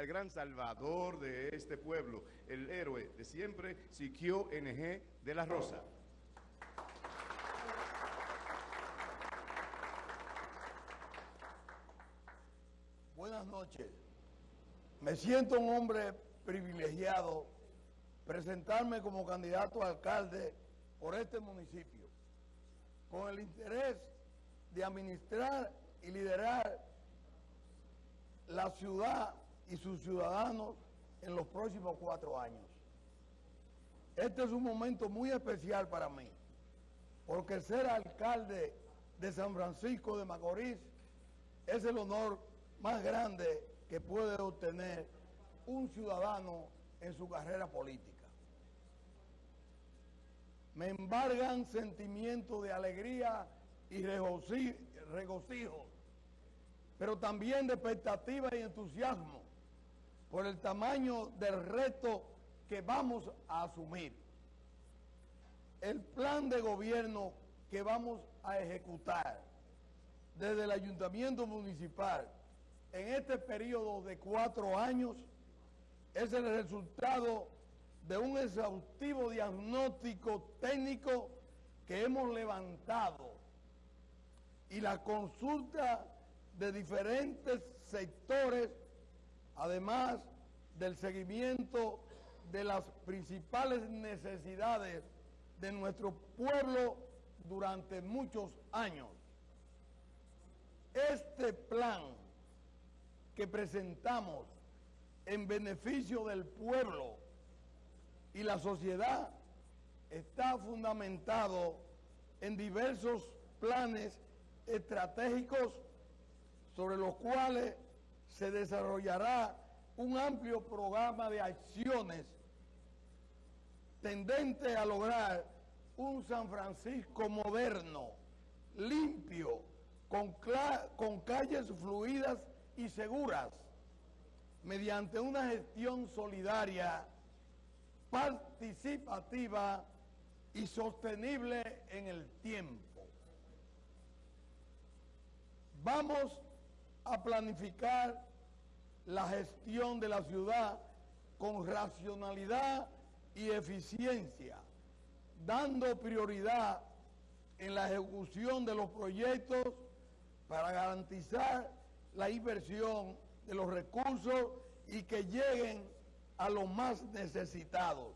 al gran salvador de este pueblo, el héroe de siempre, Siquio NG de la Rosa. Buenas noches. Me siento un hombre privilegiado presentarme como candidato a alcalde por este municipio, con el interés de administrar y liderar la ciudad y sus ciudadanos en los próximos cuatro años. Este es un momento muy especial para mí, porque ser alcalde de San Francisco de Macorís es el honor más grande que puede obtener un ciudadano en su carrera política. Me embargan sentimientos de alegría y regocijo, pero también de expectativa y entusiasmo por el tamaño del reto que vamos a asumir. El plan de gobierno que vamos a ejecutar desde el ayuntamiento municipal en este periodo de cuatro años es el resultado de un exhaustivo diagnóstico técnico que hemos levantado y la consulta de diferentes sectores, además del seguimiento de las principales necesidades de nuestro pueblo durante muchos años. Este plan que presentamos en beneficio del pueblo y la sociedad está fundamentado en diversos planes estratégicos sobre los cuales se desarrollará un amplio programa de acciones tendente a lograr un San Francisco moderno, limpio, con, con calles fluidas y seguras, mediante una gestión solidaria, participativa y sostenible en el tiempo. Vamos a planificar la gestión de la ciudad con racionalidad y eficiencia, dando prioridad en la ejecución de los proyectos para garantizar la inversión de los recursos y que lleguen a los más necesitados,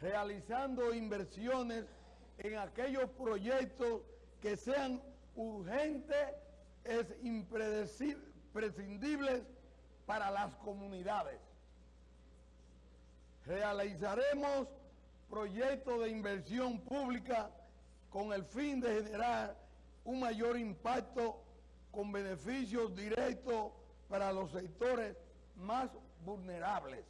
realizando inversiones en aquellos proyectos que sean urgentes, es imprescindibles para las comunidades. Realizaremos proyectos de inversión pública con el fin de generar un mayor impacto con beneficios directos para los sectores más vulnerables.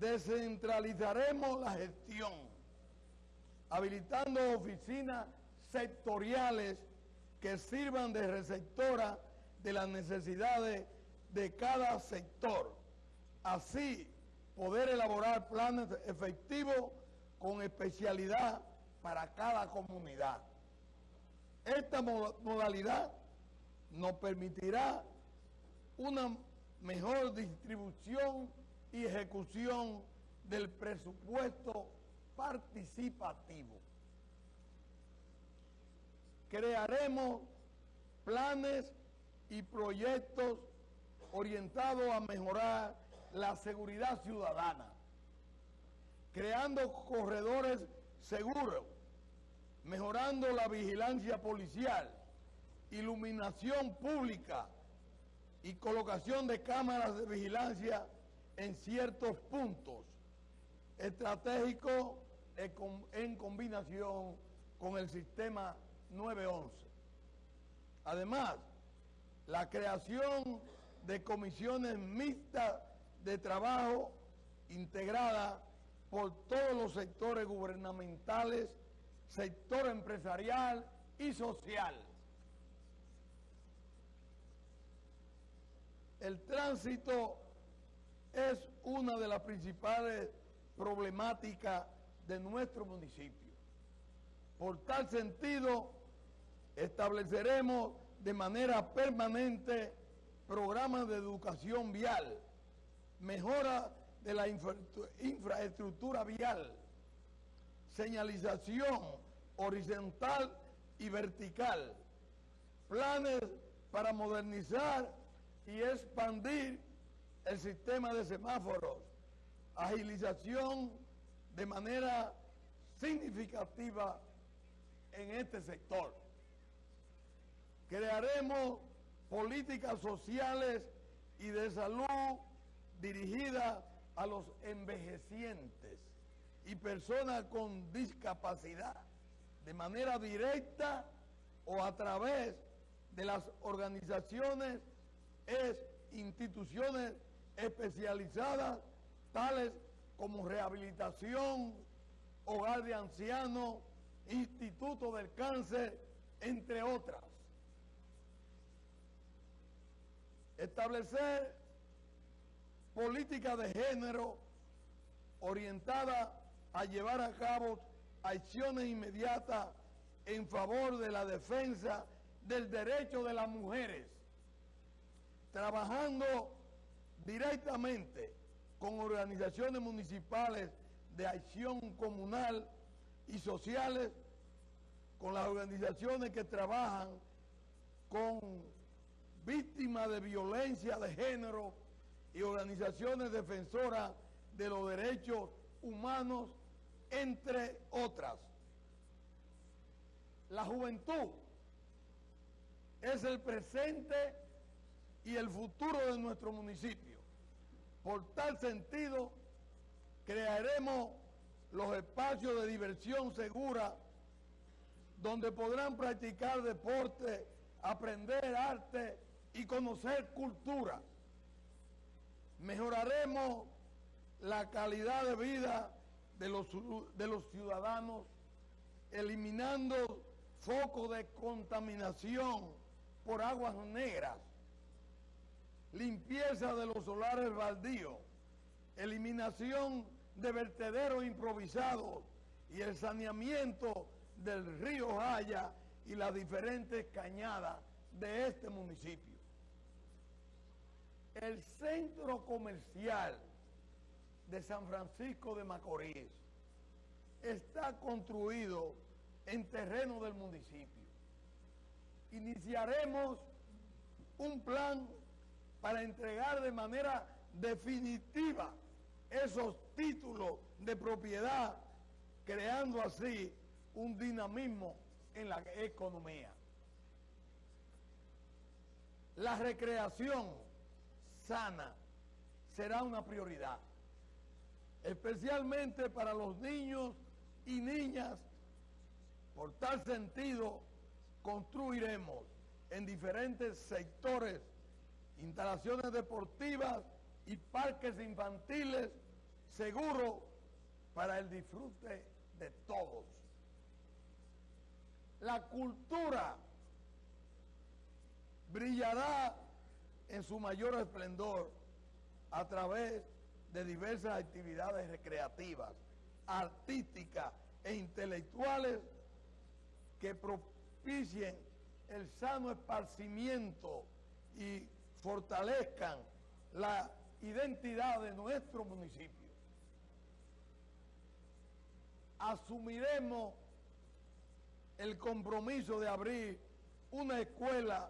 Descentralizaremos la gestión, habilitando oficinas sectoriales que sirvan de receptora de las necesidades de cada sector. Así, poder elaborar planes efectivos con especialidad para cada comunidad. Esta modalidad nos permitirá una mejor distribución y ejecución del presupuesto participativo. Crearemos planes y proyectos orientados a mejorar la seguridad ciudadana, creando corredores seguros mejorando la vigilancia policial, iluminación pública y colocación de cámaras de vigilancia en ciertos puntos estratégicos en combinación con el sistema 911. Además, la creación de comisiones mixtas de trabajo integrada por todos los sectores gubernamentales sector empresarial y social. El tránsito es una de las principales problemáticas de nuestro municipio. Por tal sentido, estableceremos de manera permanente programas de educación vial, mejora de la infraestructura vial, señalización horizontal y vertical, planes para modernizar y expandir el sistema de semáforos, agilización de manera significativa en este sector. Crearemos políticas sociales y de salud dirigidas a los envejecientes y personas con discapacidad de manera directa o a través de las organizaciones es instituciones especializadas tales como rehabilitación, hogar de ancianos, instituto del cáncer, entre otras. Establecer política de género orientada a llevar a cabo acciones inmediatas en favor de la defensa del derecho de las mujeres, trabajando directamente con organizaciones municipales de acción comunal y sociales, con las organizaciones que trabajan con víctimas de violencia de género y organizaciones defensoras de los derechos humanos, entre otras. La juventud es el presente y el futuro de nuestro municipio. Por tal sentido, crearemos los espacios de diversión segura donde podrán practicar deporte, aprender arte y conocer cultura. Mejoraremos la calidad de vida de los, de los ciudadanos, eliminando focos de contaminación por aguas negras, limpieza de los solares baldíos, eliminación de vertederos improvisados y el saneamiento del río Jaya y las diferentes cañadas de este municipio. El centro comercial de San Francisco de Macorís está construido en terreno del municipio. Iniciaremos un plan para entregar de manera definitiva esos títulos de propiedad, creando así un dinamismo en la economía. La recreación sana será una prioridad, especialmente para los niños y niñas. Por tal sentido, construiremos en diferentes sectores instalaciones deportivas y parques infantiles seguros para el disfrute de todos. La cultura brillará en su mayor esplendor a través de diversas actividades recreativas, artísticas e intelectuales que propicien el sano esparcimiento y fortalezcan la identidad de nuestro municipio. Asumiremos el compromiso de abrir una escuela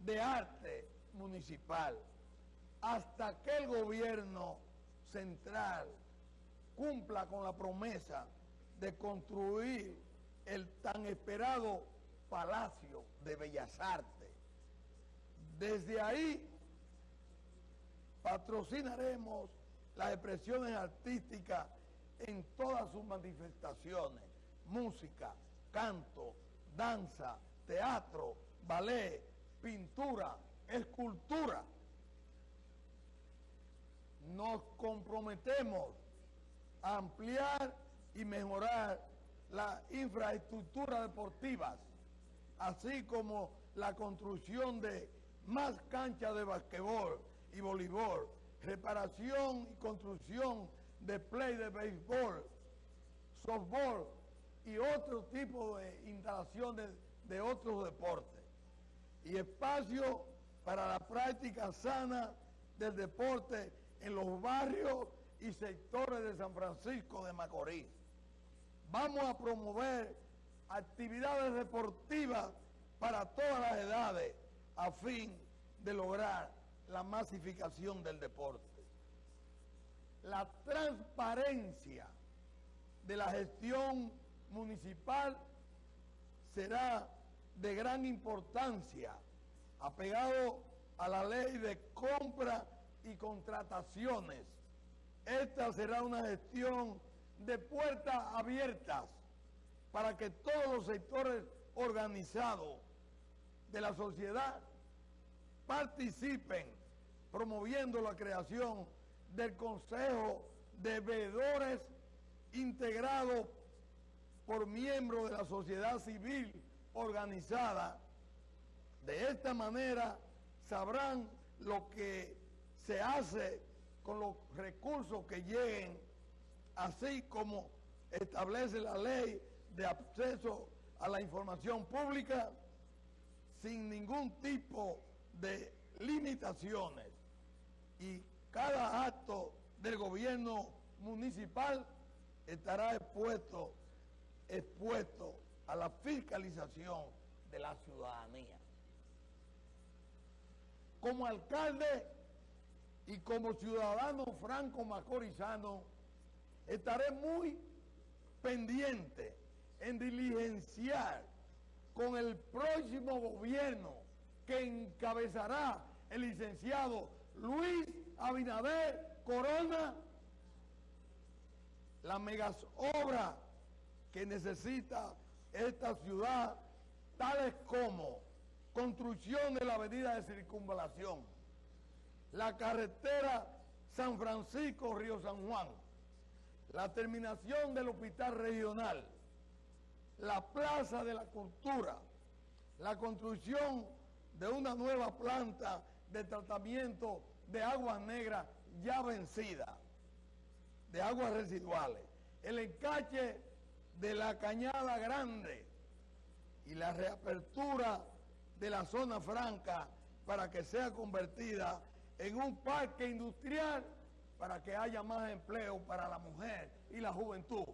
de arte municipal hasta que el gobierno central cumpla con la promesa de construir el tan esperado Palacio de Bellas Artes. Desde ahí patrocinaremos las expresiones artísticas en todas sus manifestaciones, música, canto, danza, teatro, ballet, pintura, escultura. Nos comprometemos a ampliar y mejorar la infraestructura deportiva, así como la construcción de más canchas de basquetbol y voleibol, reparación y construcción de play de béisbol, softball y otro tipo de instalaciones de otros deportes y espacio para la práctica sana del deporte en los barrios y sectores de San Francisco de Macorís. Vamos a promover actividades deportivas para todas las edades a fin de lograr la masificación del deporte. La transparencia de la gestión municipal será de gran importancia, apegado a la ley de compra y contrataciones. Esta será una gestión de puertas abiertas para que todos los sectores organizados de la sociedad participen promoviendo la creación del Consejo de Veedores integrado por miembros de la sociedad civil organizada. De esta manera sabrán lo que se hace con los recursos que lleguen, así como establece la ley de acceso a la información pública sin ningún tipo de limitaciones. Y cada acto del gobierno municipal estará expuesto, expuesto a la fiscalización de la ciudadanía. Como alcalde y como ciudadano franco macorizano, estaré muy pendiente en diligenciar con el próximo gobierno que encabezará el licenciado Luis Abinader Corona las megas obras que necesita esta ciudad, tales como construcción de la avenida de circunvalación, la carretera San Francisco-Río San Juan, la terminación del hospital regional, la plaza de la cultura, la construcción de una nueva planta de tratamiento de aguas negras ya vencida, de aguas residuales, el encache de la Cañada Grande y la reapertura de la zona franca para que sea convertida en un parque industrial para que haya más empleo para la mujer y la juventud.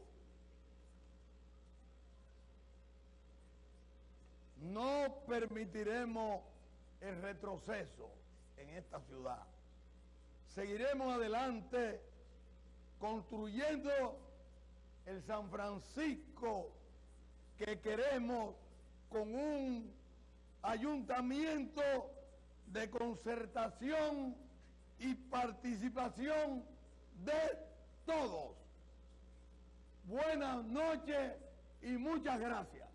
No permitiremos el retroceso en esta ciudad. Seguiremos adelante construyendo el San Francisco que queremos con un ayuntamiento de concertación y participación de todos. Buenas noches y muchas gracias.